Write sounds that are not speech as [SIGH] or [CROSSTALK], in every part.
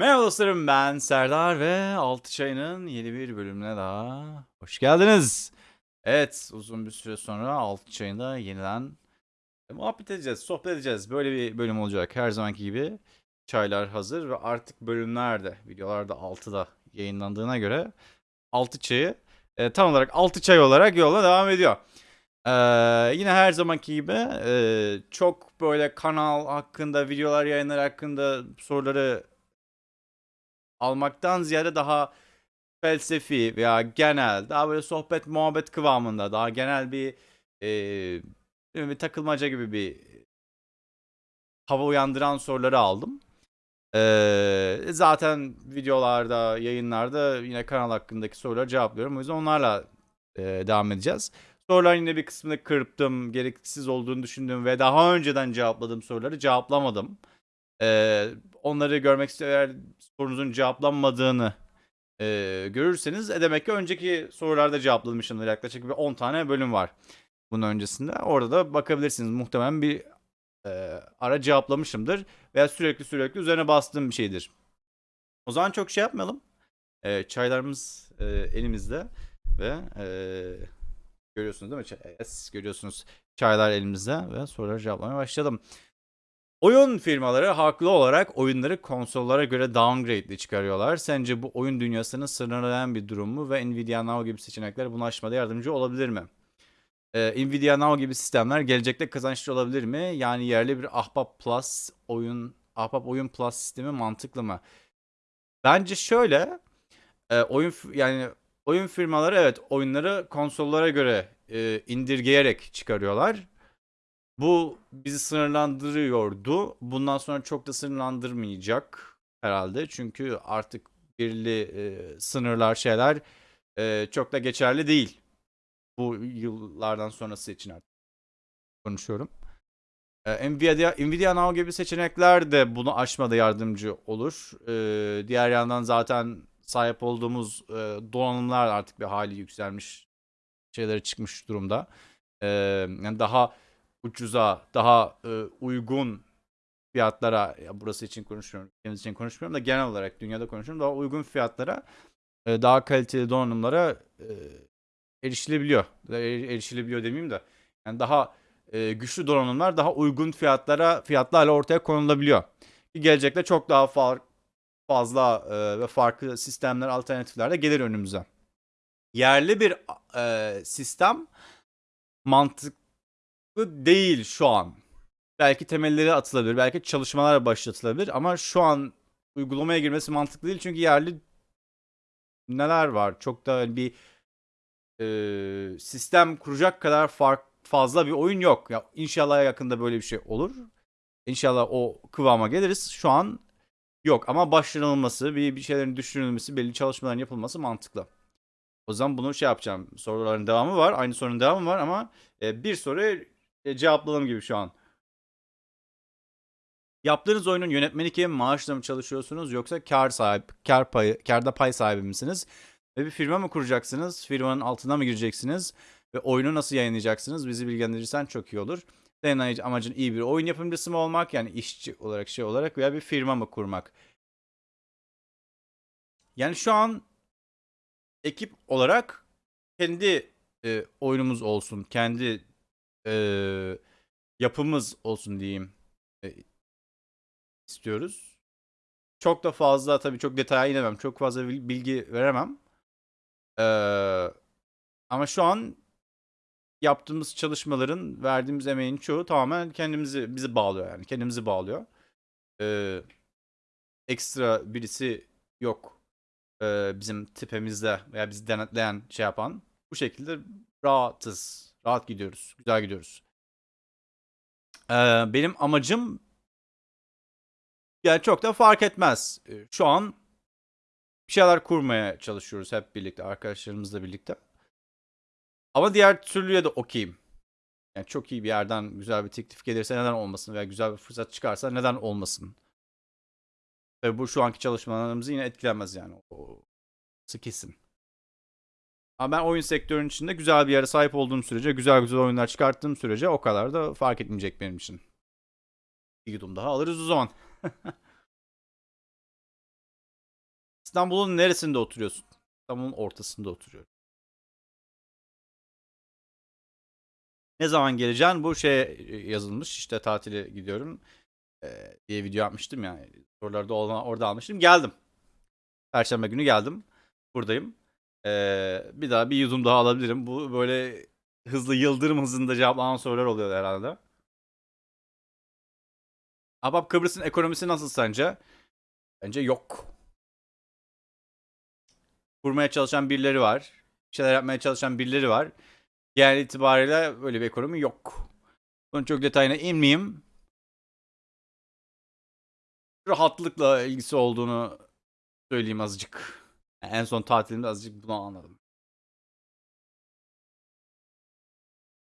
Merhaba dostlarım ben Serdar ve Altı Çayı'nın yeni bir bölümüne daha hoş geldiniz. Evet uzun bir süre sonra Altı Çayı'nda yeniden muhabbet edeceğiz, sohbet edeceğiz. Böyle bir bölüm olacak her zamanki gibi. Çaylar hazır ve artık bölümlerde, videolarda 6'da yayınlandığına göre Altı Çayı e, tam olarak Altı Çay olarak yola devam ediyor. Ee, yine her zamanki gibi e, çok böyle kanal hakkında, videolar yayınlar hakkında soruları almaktan ziyade daha felsefi veya genel, daha böyle sohbet muhabbet kıvamında, daha genel bir e, bir takılmaca gibi bir hava uyandıran soruları aldım. Ee, zaten videolarda, yayınlarda yine kanal hakkındaki soruları cevaplıyorum. O yüzden onlarla e, devam edeceğiz. Soruların yine bir kısmını kırptım. Gereksiz olduğunu düşündüğüm ve daha önceden cevapladığım soruları cevaplamadım. Ee, onları görmek eğer sorunuzun cevaplanmadığını e, görürseniz e, demek ki önceki sorularda cevaplamışımdır. Yaklaşık bir 10 tane bölüm var bunun öncesinde. Orada da bakabilirsiniz. Muhtemelen bir e, ara cevaplamışımdır veya sürekli sürekli üzerine bastığım bir şeydir. O zaman çok şey yapmayalım. E, çaylarımız e, elimizde ve e, görüyorsunuz değil mi? Yes, görüyorsunuz çaylar elimizde ve soruları cevaplamaya başladım. Oyun firmaları haklı olarak oyunları konsollara göre downgrade'li çıkarıyorlar. Sence bu oyun dünyasını sınırlayan bir durum mu ve Nvidia Now gibi seçenekler bunu aşmada yardımcı olabilir mi? Ee, Nvidia Now gibi sistemler gelecekte kazançlı olabilir mi? Yani yerli bir Ahbap Plus oyun Ahbap Oyun Plus sistemi mantıklı mı? Bence şöyle e, oyun yani oyun firmaları evet oyunları konsollara göre e, indirgeyerek çıkarıyorlar. Bu bizi sınırlandırıyordu. Bundan sonra çok da sınırlandırmayacak herhalde. Çünkü artık belirli e, sınırlar şeyler e, çok da geçerli değil. Bu yıllardan sonrası için artık konuşuyorum. E, Nvidia, Nvidia Now gibi seçenekler de bunu aşmada yardımcı olur. E, diğer yandan zaten sahip olduğumuz e, donanımlar artık bir hali yükselmiş şeyleri çıkmış durumda. E, yani daha ucuza, daha e, uygun fiyatlara, ya burası için konuşmuyorum, kendimiz için konuşmuyorum da genel olarak dünyada konuşuyorum. Daha uygun fiyatlara, e, daha kaliteli donanımlara e, erişilebiliyor. Erişilebiliyor demeyeyim de. Yani daha e, güçlü donanımlar daha uygun fiyatlara fiyatlarla ortaya konulabiliyor. Ki gelecekte çok daha far, fazla e, ve farklı sistemler, alternatifler de gelir önümüze. Yerli bir e, sistem mantık değil şu an. Belki temelleri atılabilir, belki çalışmalar başlatılabilir ama şu an uygulamaya girmesi mantıklı değil çünkü yerli neler var? Çok da bir e, sistem kuracak kadar fark fazla bir oyun yok. Ya inşallah yakında böyle bir şey olur. İnşallah o kıvama geliriz. Şu an yok ama başlanılması, bir, bir şeylerin düşünülmesi, belli çalışmaların yapılması mantıklı. O zaman bunu şey yapacağım. Soruların devamı var. Aynı sorunun devamı var ama e, bir soru e, cevapladım gibi şu an. Yaptığınız oyunun yönetmeni kim? Maaşla mı çalışıyorsunuz yoksa kar sahip, kar payı, karda pay sahibi misiniz? Ve bir firma mı kuracaksınız? Firmanın altına mı gireceksiniz? Ve oyunu nasıl yayınlayacaksınız? Bizi bilgilendirirsen çok iyi olur. Senin amacın iyi bir oyun yapımcısı mı olmak? Yani işçi olarak şey olarak veya bir firma mı kurmak? Yani şu an ekip olarak kendi e, oyunumuz olsun. Kendi e, yapımız olsun diyeyim e, istiyoruz. Çok da fazla tabii çok detaya inemem. Çok fazla bilgi veremem. Ee, ama şu an yaptığımız çalışmaların, verdiğimiz emeğin çoğu tamamen kendimizi bizi bağlıyor yani. Kendimizi bağlıyor. Ee, ekstra birisi yok bizim tipimizde veya bizi denetleyen şey yapan. Bu şekilde rahatız. Rahat gidiyoruz. Güzel gidiyoruz. Ee, benim amacım yani çok da fark etmez. Ee, şu an bir şeyler kurmaya çalışıyoruz hep birlikte, arkadaşlarımızla birlikte. Ama diğer türlüye de okeyim. Yani çok iyi bir yerden güzel bir teklif gelirse neden olmasın veya güzel bir fırsat çıkarsa neden olmasın. Tabii bu şu anki çalışmalarımızı yine etkilemez yani. O kesin. Ama ben oyun sektörünün içinde güzel bir yere sahip olduğum sürece, güzel güzel oyunlar çıkarttığım sürece o kadar da fark etmeyecek benim için. Bir yudum daha alırız o zaman. [LAUGHS] İstanbul'un neresinde oturuyorsun? İstanbul'un ortasında oturuyorum. Ne zaman geleceksin? Bu şey e, yazılmış. İşte tatile gidiyorum e, diye video yapmıştım ya. Soruları da orada, orada almıştım. Geldim. Perşembe günü geldim. Buradayım. E, bir daha bir yudum daha alabilirim. Bu böyle hızlı yıldırım hızında cevaplanan sorular oluyor herhalde. Abab Kıbrıs'ın ekonomisi nasıl sence? Bence yok. Kurmaya çalışan birileri var. Bir şeyler yapmaya çalışan birileri var. Genel itibariyle böyle bir ekonomi yok. Bunun çok detayına inmeyeyim. Rahatlıkla ilgisi olduğunu söyleyeyim azıcık. Yani en son tatilimde azıcık bunu anladım.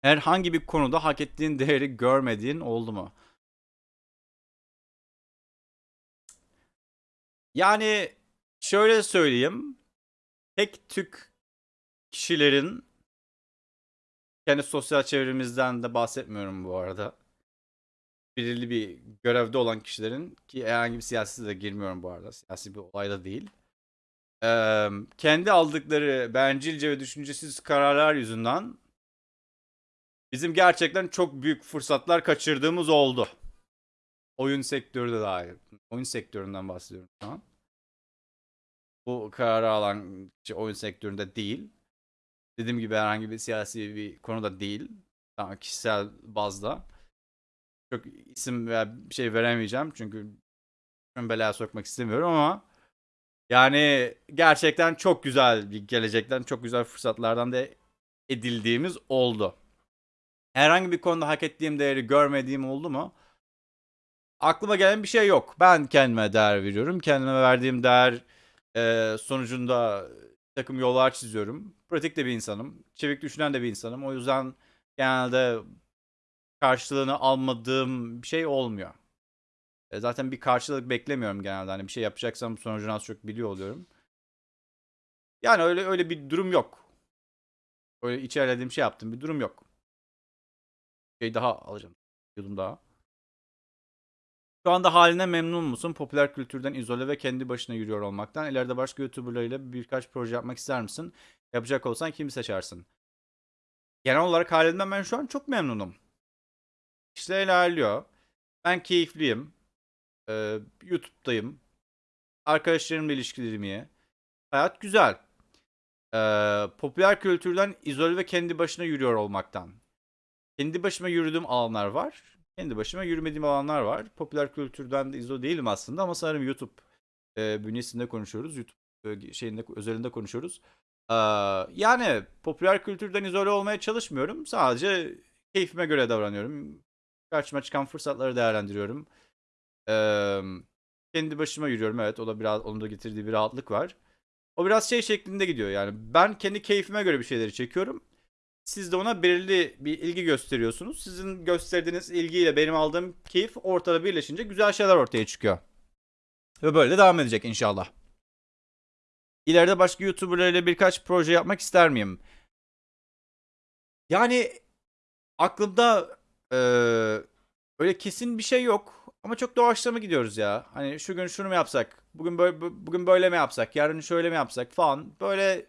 Herhangi bir konuda hak ettiğin [LAUGHS] değeri görmediğin oldu mu? Yani şöyle söyleyeyim. Tek tük kişilerin kendi sosyal çevremizden de bahsetmiyorum bu arada. Belirli bir görevde olan kişilerin ki herhangi bir siyasi de girmiyorum bu arada. Siyasi bir olayda değil. Ee, kendi aldıkları bencilce ve düşüncesiz kararlar yüzünden bizim gerçekten çok büyük fırsatlar kaçırdığımız oldu. Oyun sektörü de dahil. Oyun sektöründen bahsediyorum şu an. Bu kararı alan kişi oyun sektöründe değil. Dediğim gibi herhangi bir siyasi bir konuda değil. Tamam kişisel bazda. Çok isim veya bir şey veremeyeceğim çünkü belaya sokmak istemiyorum ama yani gerçekten çok güzel bir gelecekten çok güzel fırsatlardan da edildiğimiz oldu. Herhangi bir konuda hak ettiğim değeri görmediğim oldu mu? Aklıma gelen bir şey yok. Ben kendime değer veriyorum. Kendime verdiğim değer e, sonucunda takım yollar çiziyorum. Pratik de bir insanım. Çevik düşünen de bir insanım. O yüzden genelde karşılığını almadığım bir şey olmuyor. E, zaten bir karşılık beklemiyorum genelde. Hani bir şey yapacaksam sonucunu az çok biliyor oluyorum. Yani öyle öyle bir durum yok. Öyle içerlediğim şey yaptım bir durum yok. Şey daha alacağım. Yudum daha. Şu anda haline memnun musun? Popüler kültürden izole ve kendi başına yürüyor olmaktan. İleride başka YouTuber'larıyla birkaç proje yapmak ister misin? Yapacak olsan kimi seçersin? Genel olarak halimden ben şu an çok memnunum. İşler ilerliyor. Ben keyifliyim. Ee, YouTube'dayım. Arkadaşlarımla ilişkilerim iyi. Hayat güzel. Ee, popüler kültürden izole ve kendi başına yürüyor olmaktan. Kendi başıma yürüdüğüm alanlar var. Kendi başıma yürümediğim alanlar var. Popüler kültürden de izole değilim aslında ama sanırım YouTube e, bünyesinde konuşuyoruz. YouTube e, şeyinde özelinde konuşuyoruz. Ee, yani popüler kültürden izole olmaya çalışmıyorum. Sadece keyfime göre davranıyorum. Karşıma çıkan fırsatları değerlendiriyorum. Ee, kendi başıma yürüyorum. Evet o da biraz onun da getirdiği bir rahatlık var. O biraz şey şeklinde gidiyor yani. Ben kendi keyfime göre bir şeyleri çekiyorum. Siz de ona belirli bir ilgi gösteriyorsunuz. Sizin gösterdiğiniz ilgiyle benim aldığım keyif ortada birleşince güzel şeyler ortaya çıkıyor. Ve böyle de devam edecek inşallah. İleride başka YouTuber'larla birkaç proje yapmak ister miyim? Yani aklımda e, öyle kesin bir şey yok. Ama çok doğaçlama gidiyoruz ya. Hani şu gün şunu mu yapsak? Bugün böyle bugün böyle mi yapsak? Yarın şöyle mi yapsak falan. Böyle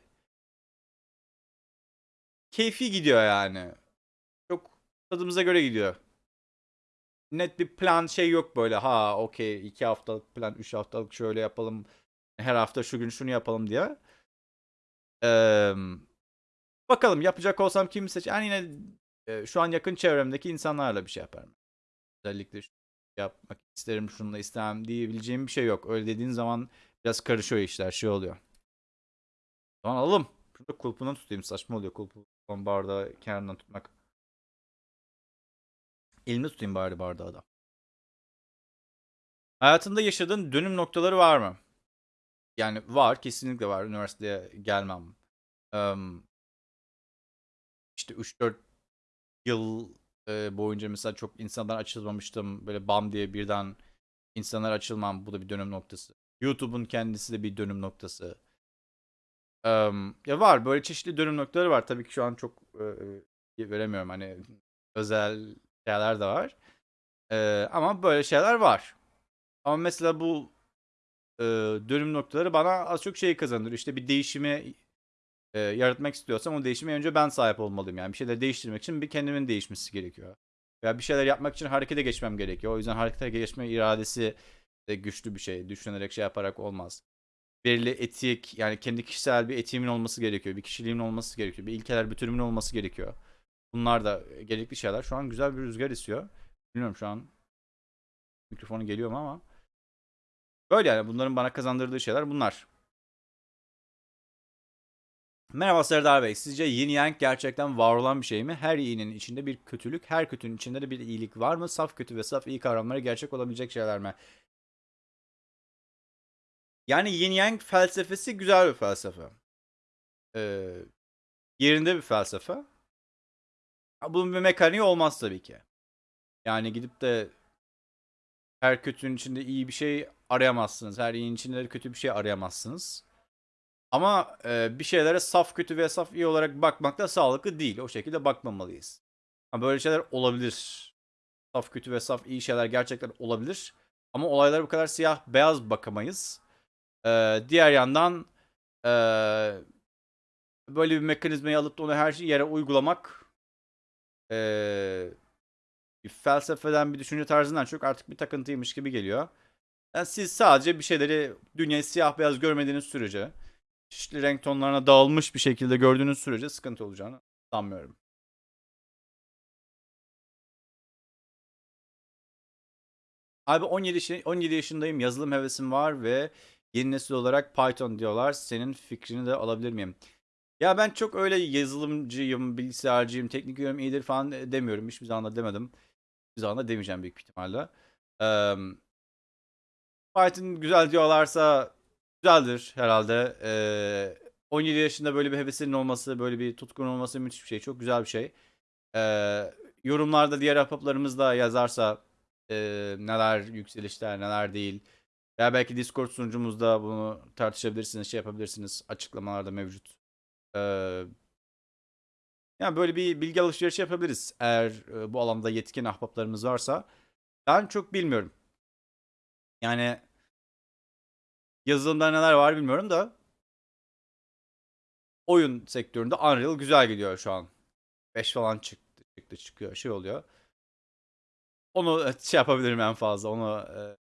keyfi gidiyor yani. Çok tadımıza göre gidiyor. Net bir plan şey yok böyle. Ha okey iki haftalık plan, üç haftalık şöyle yapalım. Her hafta şu gün şunu yapalım diye. Ee, bakalım yapacak olsam kimi seç? Yani yine e, şu an yakın çevremdeki insanlarla bir şey yaparım. Özellikle şu yapmak isterim şununla istemem diyebileceğim bir şey yok. Öyle dediğin zaman biraz karışıyor işler şey oluyor. O zaman alalım. Şurada kulpundan tutayım saçma oluyor kulpu bardağı kenarından tutmak. Elimde tutayım bari bardağı da. Hayatında yaşadığın dönüm noktaları var mı? Yani var kesinlikle var. Üniversiteye gelmem. Um, işte 3-4 yıl e, boyunca mesela çok insandan açılmamıştım. Böyle bam diye birden insanlar açılmam. Bu da bir dönüm noktası. YouTube'un kendisi de bir dönüm noktası. Um, ya var böyle çeşitli dönüm noktaları var. Tabii ki şu an çok e, veremiyorum. Hani özel şeyler de var. E, ama böyle şeyler var. Ama mesela bu e, dönüm noktaları bana az çok şeyi kazandırıyor. İşte bir değişimi e, yaratmak istiyorsam o değişime önce ben sahip olmalıyım. Yani bir şeyleri değiştirmek için bir kendimin değişmesi gerekiyor. Veya bir şeyler yapmak için harekete geçmem gerekiyor. O yüzden harekete geçme iradesi de güçlü bir şey. Düşünerek şey yaparak olmaz. Belirli etik yani kendi kişisel bir etiğimin olması gerekiyor. Bir kişiliğimin olması gerekiyor. Bir ilkeler bütünümün olması gerekiyor. Bunlar da gerekli şeyler. Şu an güzel bir rüzgar esiyor. Bilmiyorum şu an mikrofonu geliyor mu ama. Böyle yani bunların bana kazandırdığı şeyler bunlar. Merhaba Serdar Bey. Sizce yin yang gerçekten var olan bir şey mi? Her iyinin içinde bir kötülük, her kötünün içinde de bir iyilik var mı? Saf kötü ve saf iyi kavramları gerçek olabilecek şeyler mi? Yani yin yang felsefesi güzel bir felsefe. Ee, yerinde bir felsefe. Bunun bir mekaniği olmaz tabii ki. Yani gidip de her kötünün içinde iyi bir şey arayamazsınız. Her iyinin içinde de kötü bir şey arayamazsınız. Ama e, bir şeylere saf kötü ve saf iyi olarak bakmak da sağlıklı değil. O şekilde bakmamalıyız. Ama böyle şeyler olabilir. Saf kötü ve saf iyi şeyler gerçekten olabilir. Ama olaylara bu kadar siyah beyaz bakamayız. Ee, diğer yandan e, böyle bir mekanizmayı alıp da onu her yere uygulamak e, bir felsefeden bir düşünce tarzından çok artık bir takıntıymış gibi geliyor. Yani siz sadece bir şeyleri dünyayı siyah beyaz görmediğiniz sürece çeşitli renk tonlarına dağılmış bir şekilde gördüğünüz sürece sıkıntı olacağını sanmıyorum. Abi 17, yaşı- 17 yaşındayım. Yazılım hevesim var ve yeni nesil olarak Python diyorlar. Senin fikrini de alabilir miyim? Ya ben çok öyle yazılımcıyım, bilgisayarcıyım, teknik yönüm iyidir falan demiyorum. Hiçbir zaman da demedim. Hiçbir zaman da demeyeceğim büyük ihtimalle. Eee Python güzel diyorlarsa güzeldir herhalde. Eee 17 yaşında böyle bir hevesinin olması, böyle bir tutkun olması müthiş bir şey. Çok güzel bir şey. Eee, yorumlarda diğer ahbaplarımız da yazarsa eee, neler yükselişler, neler değil. Veya belki Discord sunucumuzda bunu tartışabilirsiniz, şey yapabilirsiniz. Açıklamalarda mevcut. Eee yani böyle bir bilgi alışverişi yapabiliriz. Eğer e, bu alanda yetkin ahbaplarımız varsa. Ben çok bilmiyorum. Yani yazılımda neler var bilmiyorum da oyun sektöründe Unreal güzel gidiyor şu an. 5 falan çıktı, çıktı çıkıyor şey oluyor. Onu şey yapabilirim en fazla. Onu e,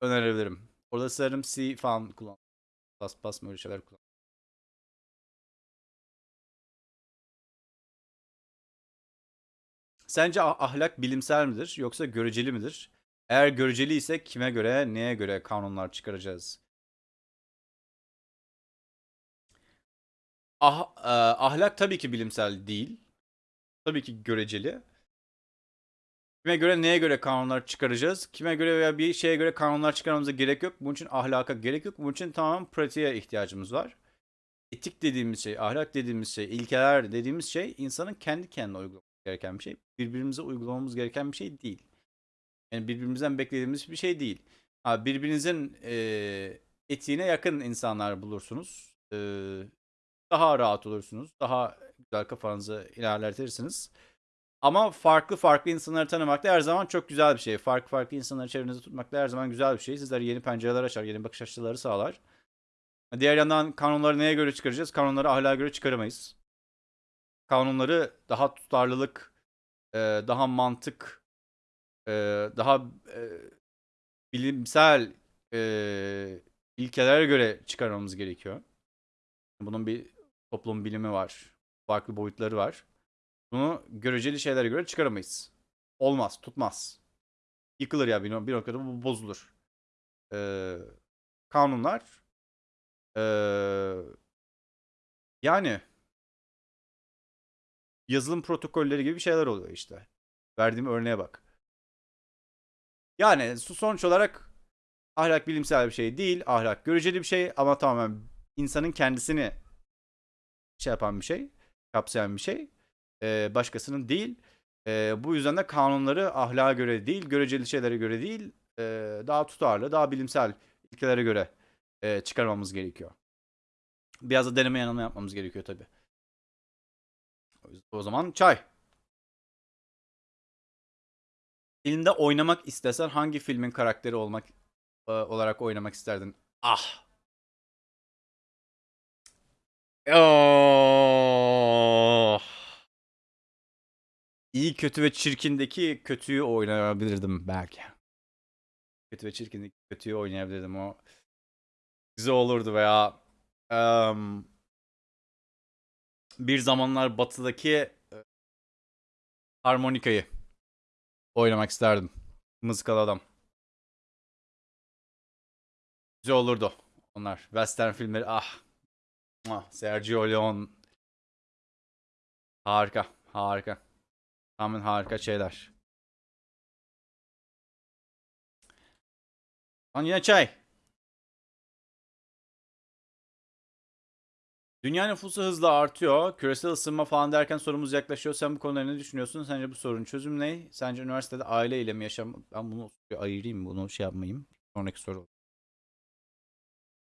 önerebilirim. Orada sanırım C falan kullan. Bas bas mı şeyler kullan. Sence ah- ahlak bilimsel midir yoksa göreceli midir? Eğer göreceli ise kime göre, neye göre kanunlar çıkaracağız? Ah, e, ahlak tabii ki bilimsel değil. Tabii ki göreceli. Kime göre, neye göre kanunlar çıkaracağız? Kime göre veya bir şeye göre kanunlar çıkarmamıza gerek yok. Bunun için ahlaka gerek yok. Bunun için tamamen pratiğe ihtiyacımız var. Etik dediğimiz şey, ahlak dediğimiz şey, ilkeler dediğimiz şey insanın kendi kendine uygulaması gereken bir şey. Birbirimize uygulamamız gereken bir şey değil. Yani birbirimizden beklediğimiz bir şey değil. Ha, birbirinizin e, etiğine yakın insanlar bulursunuz. E, daha rahat olursunuz. Daha güzel kafanızı ilerletirsiniz. Ama farklı farklı insanları tanımak da her zaman çok güzel bir şey. Farklı farklı insanları çevrenizde tutmak da her zaman güzel bir şey. Sizlere yeni pencereler açar, yeni bakış açıları sağlar. Diğer yandan kanunları neye göre çıkaracağız? Kanunları ahlaka göre çıkaramayız. Kanunları daha tutarlılık, daha mantık, e, daha e, bilimsel e, ilkelere göre çıkarmamız gerekiyor. Bunun bir toplum bilimi var. Farklı boyutları var. Bunu göreceli şeylere göre çıkaramayız. Olmaz, tutmaz. Yıkılır ya bir, bir noktada bu bozulur. Ee, kanunlar ee, yani yazılım protokolleri gibi şeyler oluyor işte. Verdiğim örneğe bak. Yani sonuç olarak ahlak bilimsel bir şey değil. Ahlak göreceli bir şey ama tamamen insanın kendisini şey yapan bir şey. Kapsayan bir şey. Ee, başkasının değil. Ee, bu yüzden de kanunları ahlaka göre değil, göreceli şeylere göre değil, e, daha tutarlı, daha bilimsel ilkelere göre e, çıkarmamız gerekiyor. Biraz da deneme yanılma yapmamız gerekiyor tabii. O zaman çay. Filmde oynamak istesen hangi filmin karakteri olmak e, olarak oynamak isterdin? Ah. Oh. İyi kötü ve çirkindeki kötüyü oynayabilirdim belki. Kötü ve çirkindeki kötüyü oynayabilirdim o. Güzel olurdu veya em, bir zamanlar batıdaki e, harmonikayı oynamak isterdim. Mızıkalı adam. Güzel olurdu onlar. Western filmleri ah. Ah, Sergio Leone. Harika. Harika. Tamamen harika şeyler. Lan yine çay. Dünya nüfusu hızla artıyor. Küresel ısınma falan derken sorumuz yaklaşıyor. Sen bu konuda ne düşünüyorsun? Sence bu sorunun çözümü ne? Sence üniversitede aileyle mi yaşam... Ben bunu ayırayım. Bunu şey yapmayayım. Sonraki soru.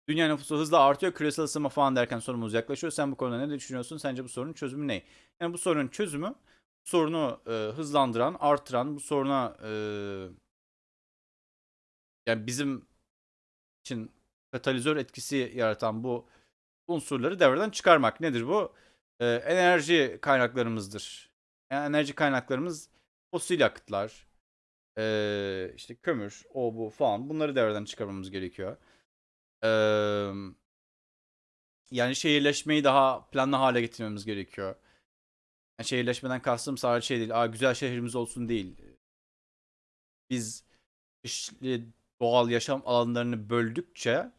Dünya nüfusu hızla artıyor. Küresel ısınma falan derken sorumuz yaklaşıyor. Sen bu konuda ne düşünüyorsun? Sence bu sorunun çözümü ne? Yani bu sorunun çözümü sorunu e, hızlandıran, artıran, bu soruna e, yani bizim için katalizör etkisi yaratan bu unsurları devreden çıkarmak. Nedir bu? E, enerji kaynaklarımızdır. Yani enerji kaynaklarımız fosil yakıtlar, e, işte kömür, o bu falan bunları devreden çıkarmamız gerekiyor. E, yani şehirleşmeyi daha planlı hale getirmemiz gerekiyor. Yani şehirleşmeden kastım sadece şey değil. Aa, güzel şehrimiz olsun değil. Biz çeşitli doğal yaşam alanlarını böldükçe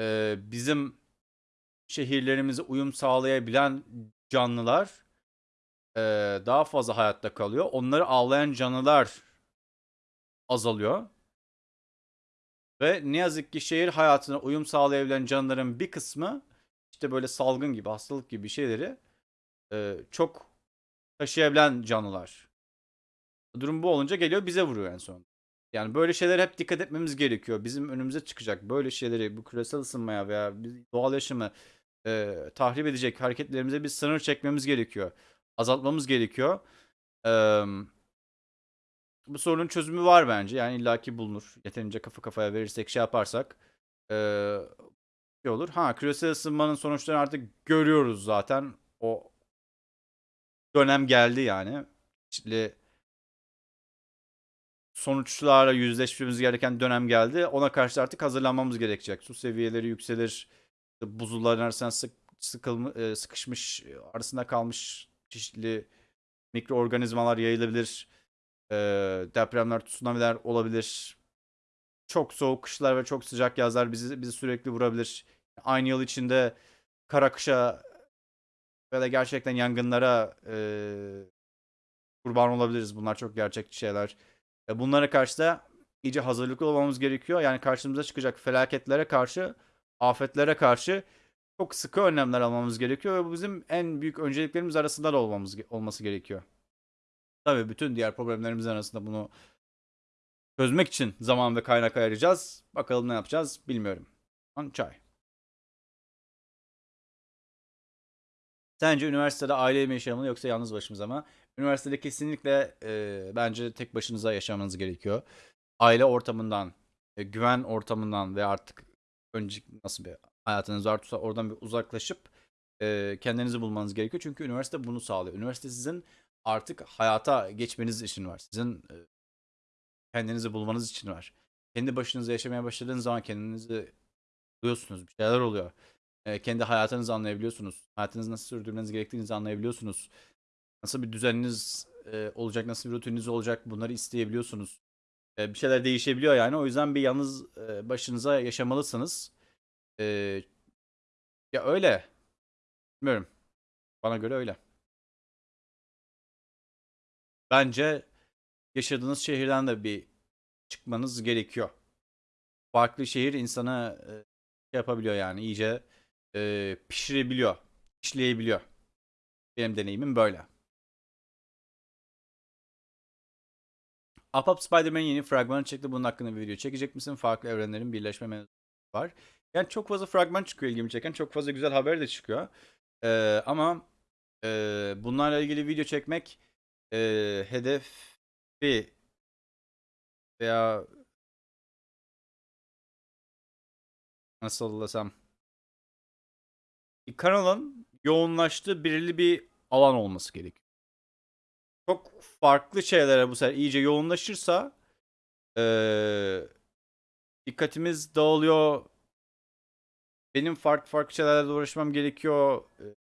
e, bizim şehirlerimize uyum sağlayabilen canlılar e, daha fazla hayatta kalıyor. Onları avlayan canlılar azalıyor. Ve ne yazık ki şehir hayatına uyum sağlayabilen canlıların bir kısmı işte böyle salgın gibi, hastalık gibi şeyleri e, çok taşıyabilen canlılar. Durum bu olunca geliyor bize vuruyor en son. Yani böyle şeyler hep dikkat etmemiz gerekiyor. Bizim önümüze çıkacak böyle şeyleri bu küresel ısınmaya veya doğal yaşamı e, tahrip edecek hareketlerimize bir sınır çekmemiz gerekiyor. Azaltmamız gerekiyor. E, bu sorunun çözümü var bence. Yani illaki bulunur. Yeterince kafa kafaya verirsek şey yaparsak e, şey olur. Ha küresel ısınmanın sonuçlarını artık görüyoruz zaten. O dönem geldi yani. Çeşitli sonuçlarla yüzleşmemiz gereken dönem geldi. Ona karşı artık hazırlanmamız gerekecek. Su seviyeleri yükselir. Buzulların arasına sık, sıkılma, e, sıkışmış, arasında kalmış çeşitli mikroorganizmalar yayılabilir. E, depremler, tsunamiler olabilir. Çok soğuk kışlar ve çok sıcak yazlar bizi bizi sürekli vurabilir. Aynı yıl içinde kara kışa ve de gerçekten yangınlara e, kurban olabiliriz. Bunlar çok gerçekçi şeyler. E, bunlara karşı da iyice hazırlıklı olmamız gerekiyor. Yani karşımıza çıkacak felaketlere karşı, afetlere karşı çok sıkı önlemler almamız gerekiyor ve bu bizim en büyük önceliklerimiz arasında da olmamız olması gerekiyor. Tabii bütün diğer problemlerimizin arasında bunu çözmek için zaman ve kaynak ayıracağız. Bakalım ne yapacağız bilmiyorum. Çay. Sence üniversitede aile mi yaşamalı yoksa yalnız başımıza mı? Üniversitede kesinlikle e, bence tek başınıza yaşamanız gerekiyor. Aile ortamından, e, güven ortamından ve artık önceki nasıl bir hayatınız varsa oradan bir uzaklaşıp e, kendinizi bulmanız gerekiyor. Çünkü üniversite bunu sağlıyor. Üniversite sizin artık hayata geçmeniz için var. Sizin e, kendinizi bulmanız için var. Kendi başınıza yaşamaya başladığınız zaman kendinizi buluyorsunuz. Bir şeyler oluyor e, kendi hayatınızı anlayabiliyorsunuz. Hayatınızı nasıl sürdürmeniz gerektiğinizi anlayabiliyorsunuz. Nasıl bir düzeniniz e, olacak, nasıl bir rutininiz olacak bunları isteyebiliyorsunuz. E, bir şeyler değişebiliyor yani. O yüzden bir yalnız e, başınıza yaşamalısınız. E, ya öyle. Bilmiyorum. Bana göre öyle. Bence yaşadığınız şehirden de bir çıkmanız gerekiyor. Farklı şehir insana e, şey yapabiliyor yani iyice e, pişirebiliyor, işleyebiliyor. Benim deneyimim böyle. Up Spider-Man'in yeni fragmanı çıktı. Bunun hakkında bir video çekecek misin? Farklı evrenlerin birleşme var. Yani çok fazla fragman çıkıyor ilgimi çeken. Çok fazla güzel haber de çıkıyor. Ee, ama e, bunlarla ilgili video çekmek e, hedefi veya nasıl desem kanalın yoğunlaştığı belirli bir alan olması gerekiyor. Çok farklı şeylere bu sefer iyice yoğunlaşırsa eee, dikkatimiz dağılıyor. Benim farklı farklı şeylerle uğraşmam gerekiyor.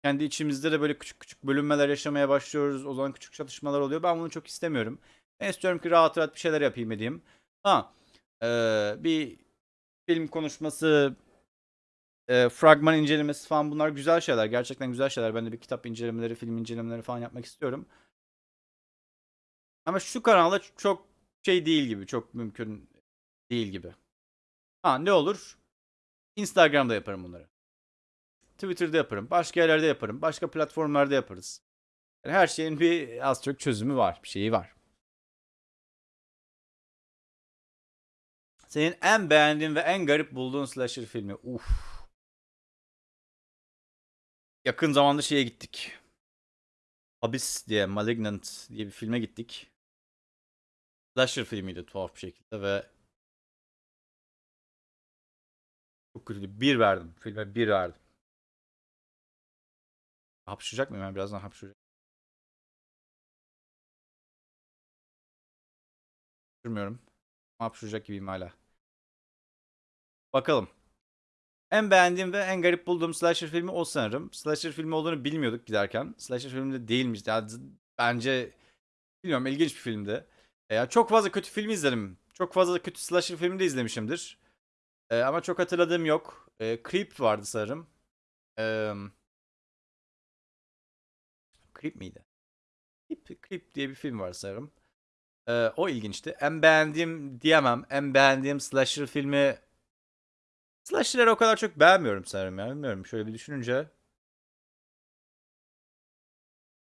Kendi içimizde de böyle küçük küçük bölünmeler yaşamaya başlıyoruz. O zaman küçük çatışmalar oluyor. Ben bunu çok istemiyorum. Ben istiyorum ki rahat rahat bir şeyler yapayım edeyim. Ha, eee, bir film konuşması, eee, fragman incelemesi falan bunlar güzel şeyler. Gerçekten güzel şeyler. Ben de bir kitap incelemeleri, film incelemeleri falan yapmak istiyorum. Ama şu kanalda çok şey değil gibi. Çok mümkün değil gibi. Ha ne olur? Instagram'da yaparım bunları. Twitter'da yaparım. Başka yerlerde yaparım. Başka platformlarda yaparız. Yani her şeyin bir az çok çözümü var. Bir şeyi var. Senin en beğendiğin ve en garip bulduğun slasher filmi. Uf. Yakın zamanda şeye gittik. Abyss diye, Malignant diye bir filme gittik. Slasher filmiydi tuhaf bir şekilde ve çok kötüydü. Bir verdim. Filme bir verdim. Hapşıracak mıyım? Ben birazdan hapşıracağım. Hapşırmıyorum. Hapşıracak gibiyim hala. Bakalım. En beğendiğim ve en garip bulduğum slasher filmi o sanırım. Slasher filmi olduğunu bilmiyorduk giderken. Slasher filmi de değilmiş. Yani bence bilmiyorum ilginç bir filmdi. E, ya çok fazla kötü film izledim. Çok fazla kötü slasher filmi de izlemişimdir. E, ama çok hatırladığım yok. E, Creep vardı sanırım. E, Creep miydi? Creep, Creep diye bir film var sanırım. E, o ilginçti. En beğendiğim diyemem. En beğendiğim slasher filmi Slasher'ları o kadar çok beğenmiyorum sanırım ya. Bilmiyorum. Şöyle bir düşününce.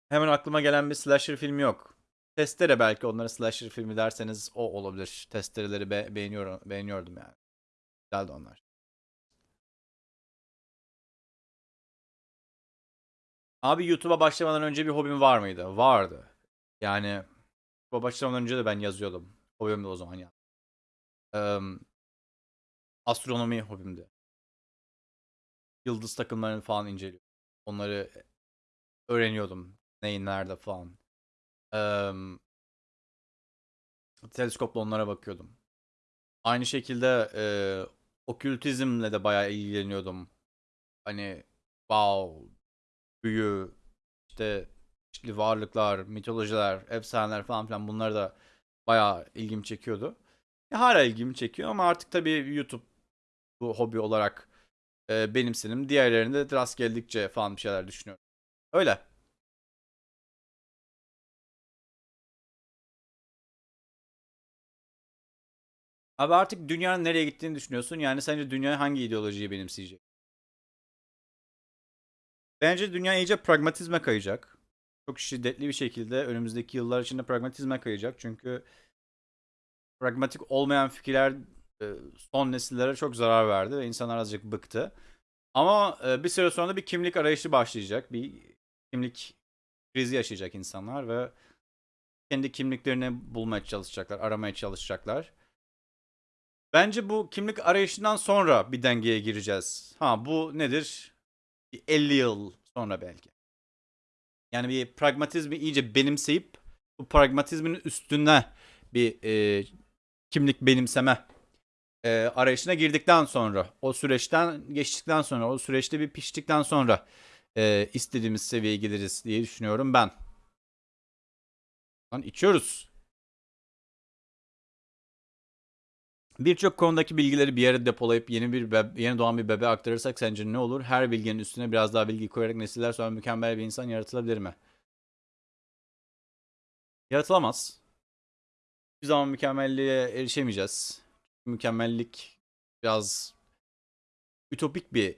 Hemen aklıma gelen bir slasher filmi yok. Testere belki onlara slasher filmi derseniz o olabilir. Testereleri be- beğeniyorum, beğeniyordum yani. Güzeldi onlar. Abi YouTube'a başlamadan önce bir hobim var mıydı? Vardı. Yani YouTube'a başlamadan önce de ben yazıyordum. Hobim de o zaman ya. astronomi hobimdi. Yıldız takımlarını falan inceliyordum. Onları öğreniyordum. Neyin nerede falan. Eee teleskopla onlara bakıyordum. Aynı şekilde eee okültizmle de bayağı ilgileniyordum. Hani wow, büyü, işte çeşitli varlıklar, mitolojiler, efsaneler falan filan bunlar da bayağı ilgimi çekiyordu. E, hala ilgimi çekiyor ama artık tabii YouTube bu hobi olarak e, benimsedim. Diğerlerinde de rast geldikçe falan bir şeyler düşünüyorum. Öyle. Abi artık dünyanın nereye gittiğini düşünüyorsun. Yani sence dünya hangi ideolojiyi benimseyecek? Bence dünya iyice pragmatizme kayacak. Çok şiddetli bir şekilde önümüzdeki yıllar içinde pragmatizme kayacak. Çünkü pragmatik olmayan fikirler e, son nesillere çok zarar verdi ve insanlar azıcık bıktı. Ama e, bir süre sonra da bir kimlik arayışı başlayacak. Bir kimlik krizi yaşayacak insanlar ve kendi kimliklerini bulmaya çalışacaklar, aramaya çalışacaklar. Bence bu kimlik arayışından sonra bir dengeye gireceğiz. Ha bu nedir? Bir 50 yıl sonra belki. Yani bir pragmatizmi iyice benimseyip bu pragmatizmin üstüne bir e, kimlik benimseme e, arayışına girdikten sonra, o süreçten geçtikten sonra, o süreçte bir piştikten sonra e, istediğimiz seviyeye geliriz diye düşünüyorum ben. Lan içiyoruz. Birçok konudaki bilgileri bir yere depolayıp yeni bir bebe- yeni doğan bir bebe aktarırsak sence ne olur? Her bilginin üstüne biraz daha bilgi koyarak nesiller sonra mükemmel bir insan yaratılabilir mi? Yaratılamaz. Bir zaman mükemmelliğe erişemeyeceğiz. Mükemmellik biraz ütopik bir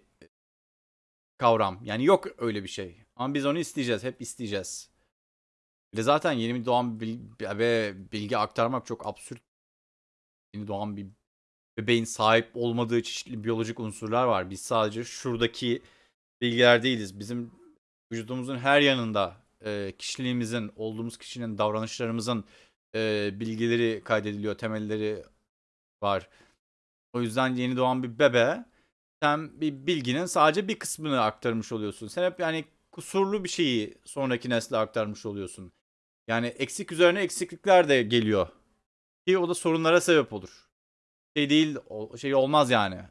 kavram. Yani yok öyle bir şey. Ama biz onu isteyeceğiz. Hep isteyeceğiz. De zaten yeni doğan bir bil- ve bilgi aktarmak çok absürt. Yeni doğan bir bebeğin sahip olmadığı çeşitli biyolojik unsurlar var. Biz sadece şuradaki bilgiler değiliz. Bizim vücudumuzun her yanında e, kişiliğimizin, olduğumuz kişinin davranışlarımızın e, bilgileri kaydediliyor, temelleri var. O yüzden yeni doğan bir bebe sen bir bilginin sadece bir kısmını aktarmış oluyorsun. Sen hep yani kusurlu bir şeyi sonraki nesle aktarmış oluyorsun. Yani eksik üzerine eksiklikler de geliyor. Ki o da sorunlara sebep olur. Şey değil, o- şey olmaz yani.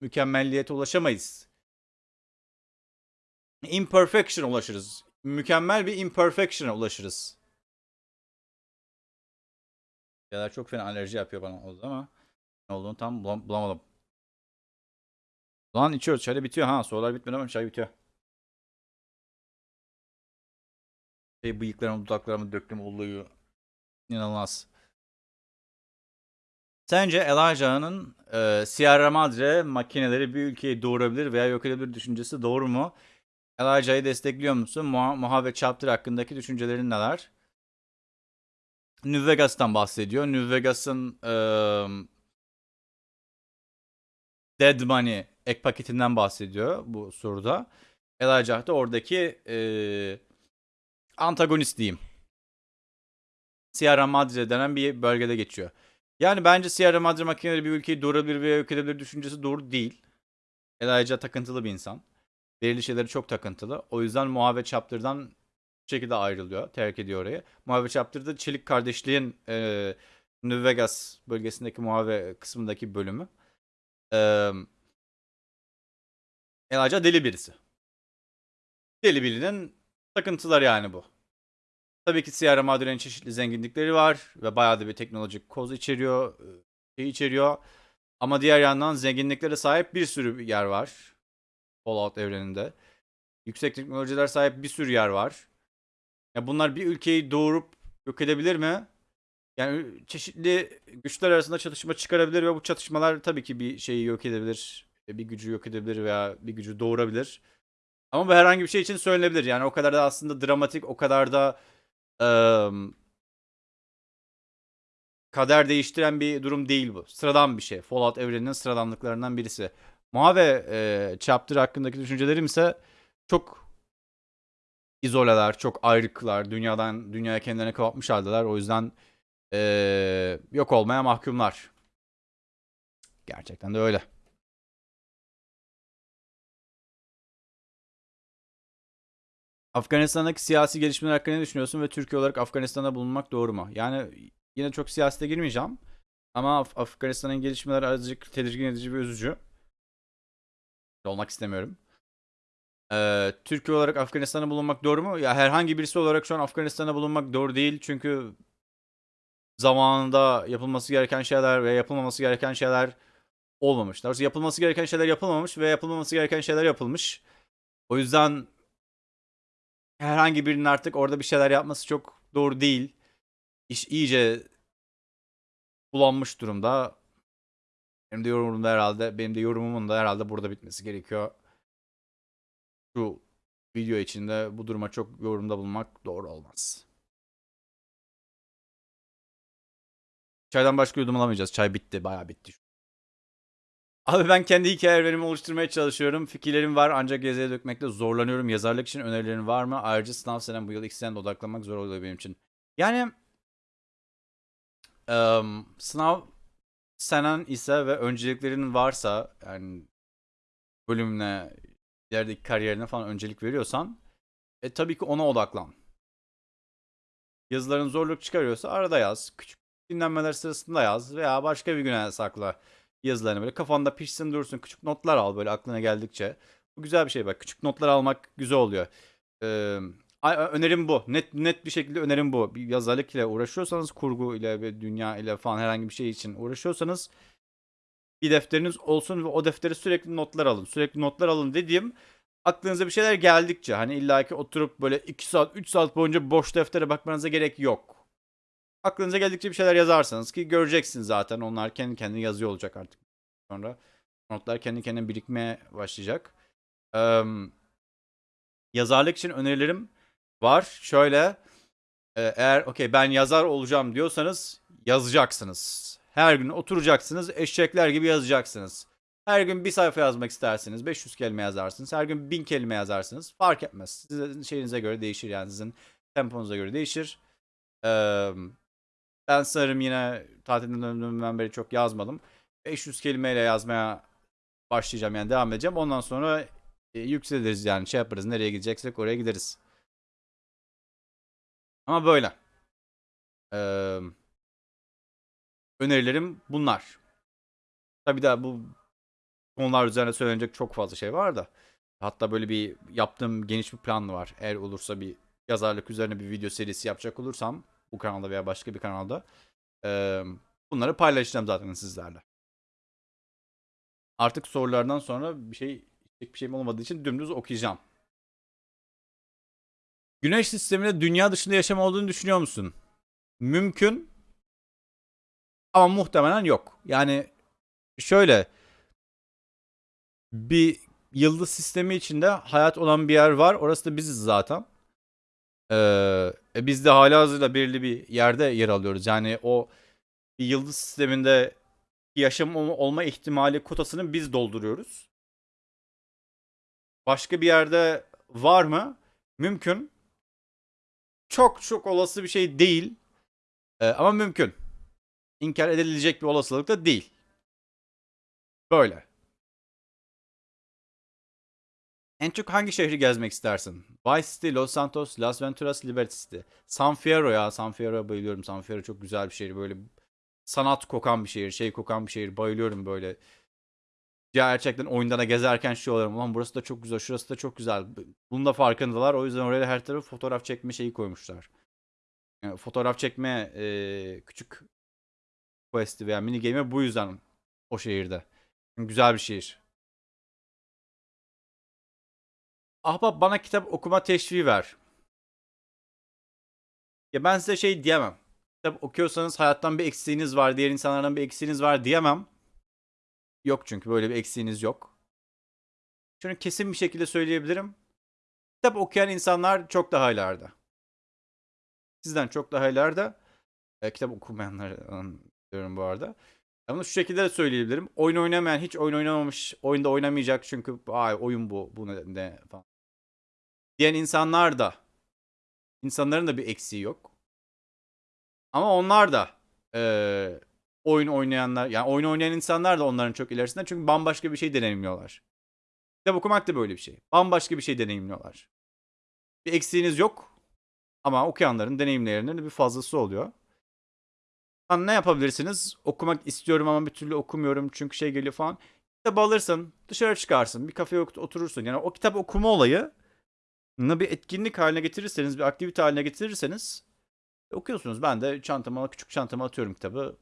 Mükemmelliyete ulaşamayız. Imperfection ulaşırız. Mükemmel bir imperfection'a ulaşırız. Şeyler çok fena alerji yapıyor bana oldu ama ne olduğunu tam bulam- bulamadım. Lan içiyoruz. Çay da bitiyor ha. Sorular bitmedi ama çay bitiyor. Şey bıyıklarımı dudaklarımı döktüm oluyor. İnanılmaz. Sence Elijah'ın e, Sierra Madre makineleri bir ülkeyi doğurabilir veya yok edebilir düşüncesi doğru mu? Elijah'ı destekliyor musun? Muha, Muha ve Chapter hakkındaki düşüncelerin neler? New Vegas'tan bahsediyor. New Vegas'ın e, Dead Money ek paketinden bahsediyor bu soruda. Elijah da oradaki e, antagonist diyeyim. Sierra Madre denen bir bölgede geçiyor. Yani bence Sierra Madre makineleri bir ülkeyi doğurabilir veya yok edebilir düşüncesi doğru değil. Elijah takıntılı bir insan. Belirli şeyleri çok takıntılı. O yüzden Muha ve Chapter'dan bu şekilde ayrılıyor. Terk ediyor orayı. Muha ve Chapter'da Çelik Kardeşliğin e, New Vegas bölgesindeki Muha ve kısmındaki bölümü. E, Elijah deli birisi. Deli birinin takıntıları yani bu. Tabii ki Sierra Madre'nin çeşitli zenginlikleri var ve bayağı da bir teknolojik koz içeriyor, e, şey içeriyor. Ama diğer yandan zenginliklere sahip bir sürü yer var. Fallout evreninde. Yüksek teknolojiler sahip bir sürü yer var. Ya bunlar bir ülkeyi doğurup yok edebilir mi? Yani çeşitli güçler arasında çatışma çıkarabilir ve bu çatışmalar tabii ki bir şeyi yok edebilir. Bir gücü yok edebilir veya bir gücü doğurabilir. Ama bu herhangi bir şey için söylenebilir. Yani o kadar da aslında dramatik, o kadar da eee, kader değiştiren bir durum değil bu. Sıradan bir şey. Fallout evreninin sıradanlıklarından birisi. Mave e, Chapter hakkındaki düşüncelerim ise çok izoleler, çok ayrıklar. Dünyadan, dünyaya kendilerini kapatmış haldeler. O yüzden e, yok olmaya mahkumlar. Gerçekten de öyle. Afganistan'daki siyasi gelişmeler hakkında ne düşünüyorsun ve Türkiye olarak Afganistan'da bulunmak doğru mu? Yani yine çok siyasete girmeyeceğim. Ama Af- Afganistan'ın gelişmeleri azıcık tedirgin edici ve üzücü. Olmak istemiyorum. Ee, Türkiye olarak Afganistan'da bulunmak doğru mu? Ya herhangi birisi olarak şu an Afganistan'da bulunmak doğru değil. Çünkü zamanında yapılması gereken şeyler ve yapılmaması gereken şeyler olmamış. Doğrusu yapılması gereken şeyler yapılmamış ve yapılmaması gereken şeyler yapılmış. O yüzden herhangi birinin artık orada bir şeyler yapması çok doğru değil. İş iyice bulanmış durumda. Benim de yorumum da herhalde, benim de yorumumun da herhalde burada bitmesi gerekiyor. Şu video içinde bu duruma çok yorumda bulunmak doğru olmaz. Çaydan başka yudum alamayacağız. Çay bitti, bayağı bitti. Abi ben kendi hikayelerimi oluşturmaya çalışıyorum. Fikirlerim var ancak yazıya dökmekte zorlanıyorum. Yazarlık için önerilerin var mı? Ayrıca sınav senem bu yıl iki senede odaklanmak zor oluyor benim için. Yani em, sınav senen ise ve önceliklerin varsa yani bölümüne, ilerideki kariyerine falan öncelik veriyorsan e tabii ki ona odaklan. Yazıların zorluk çıkarıyorsa arada yaz. Küçük dinlenmeler sırasında yaz veya başka bir güne sakla yazılarını böyle kafanda pişsin dursun küçük notlar al böyle aklına geldikçe. Bu güzel bir şey bak küçük notlar almak güzel oluyor. Ee, önerim bu. Net net bir şekilde önerim bu. Bir yazarlık ile uğraşıyorsanız kurgu ile ve dünya ile falan herhangi bir şey için uğraşıyorsanız bir defteriniz olsun ve o deftere sürekli notlar alın. Sürekli notlar alın dediğim aklınıza bir şeyler geldikçe hani illaki oturup böyle 2 saat 3 saat boyunca boş deftere bakmanıza gerek yok. Aklınıza geldikçe bir şeyler yazarsanız ki göreceksiniz zaten onlar kendi kendine yazıyor olacak artık sonra. Notlar kendi kendine birikmeye başlayacak. Eee, yazarlık için önerilerim var. Şöyle e, eğer okey ben yazar olacağım diyorsanız yazacaksınız. Her gün oturacaksınız eşekler gibi yazacaksınız. Her gün bir sayfa yazmak istersiniz. 500 kelime yazarsınız. Her gün 1000 kelime yazarsınız. Fark etmez. Sizin şeyinize göre değişir yani sizin temponuza göre değişir. Eee, ben sanırım yine tatilden döndüğümden beri çok yazmadım. 500 kelimeyle yazmaya başlayacağım yani devam edeceğim. Ondan sonra e, yükseliriz yani şey yaparız. Nereye gideceksek oraya gideriz. Ama böyle. Ee, önerilerim bunlar. Tabii daha bu konular üzerine söylenecek çok fazla şey var da. Hatta böyle bir yaptığım geniş bir plan var. Eğer olursa bir yazarlık üzerine bir video serisi yapacak olursam bu kanalda veya başka bir kanalda ee, bunları paylaşacağım zaten sizlerle. Artık sorulardan sonra bir şey bir şeyim olmadığı için dümdüz okuyacağım. Güneş sisteminde dünya dışında yaşam olduğunu düşünüyor musun? Mümkün. Ama muhtemelen yok. Yani şöyle bir yıldız sistemi içinde hayat olan bir yer var. Orası da biziz zaten. Ee, biz de hala hazırda belirli bir yerde yer alıyoruz. Yani o bir yıldız sisteminde yaşam olma ihtimali kotasını biz dolduruyoruz. Başka bir yerde var mı? Mümkün. Çok çok olası bir şey değil. Ee, ama mümkün. İnkar edilecek bir olasılık da değil. Böyle. En çok hangi şehri gezmek istersin? Vice City, Los Santos, Las Venturas, Liberty City. San Fierro ya. San Fierro'ya bayılıyorum. San Fierro çok güzel bir şehir. Böyle sanat kokan bir şehir. Şey kokan bir şehir. Bayılıyorum böyle. Gerçekten oyunda da gezerken şu oluyorum. Ulan burası da çok güzel. Şurası da çok güzel. Bunun da farkındalar. O yüzden oraya her tarafı fotoğraf çekme şeyi koymuşlar. Yani fotoğraf çekme e, küçük quest'i veya mini game'i bu yüzden o şehirde. Güzel bir şehir. Ahbap bana kitap okuma teşviği ver. Ya ben size şey diyemem. Kitap okuyorsanız hayattan bir eksiğiniz var, diğer insanlardan bir eksiğiniz var diyemem. Yok çünkü böyle bir eksiğiniz yok. Şunu kesin bir şekilde söyleyebilirim. Kitap okuyan insanlar çok daha ileride. Sizden çok daha ileride. E, kitap okumayanlar diyorum bu arada. Ama şu şekilde de söyleyebilirim. Oyun oynamayan, hiç oyun oynamamış, oyunda oynamayacak çünkü ay oyun bu, bu ne, ne falan. Diyen insanlar da, insanların da bir eksiği yok. Ama onlar da e, oyun oynayanlar, yani oyun oynayan insanlar da onların çok ilerisinde çünkü bambaşka bir şey deneyimliyorlar. Kitap okumak da böyle bir şey. Bambaşka bir şey deneyimliyorlar. Bir eksiğiniz yok ama okuyanların deneyimlerinin bir fazlası oluyor. ne yapabilirsiniz? Okumak istiyorum ama bir türlü okumuyorum çünkü şey geliyor falan. Kitap alırsın, dışarı çıkarsın, bir kafeye oturursun. Yani o kitap okuma olayı bir etkinlik haline getirirseniz, bir aktivite haline getirirseniz okuyorsunuz. Ben de çantama, küçük çantama atıyorum kitabı.